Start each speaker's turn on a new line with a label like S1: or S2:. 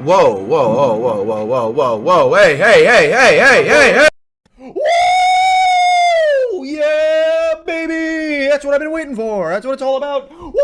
S1: Whoa, whoa, whoa, whoa, whoa, whoa, whoa, whoa, hey, hey, hey, hey, hey, hey, hey!
S2: Woo! Yeah, baby! That's what I've been waiting for. That's what it's all about. Woo!